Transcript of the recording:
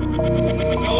No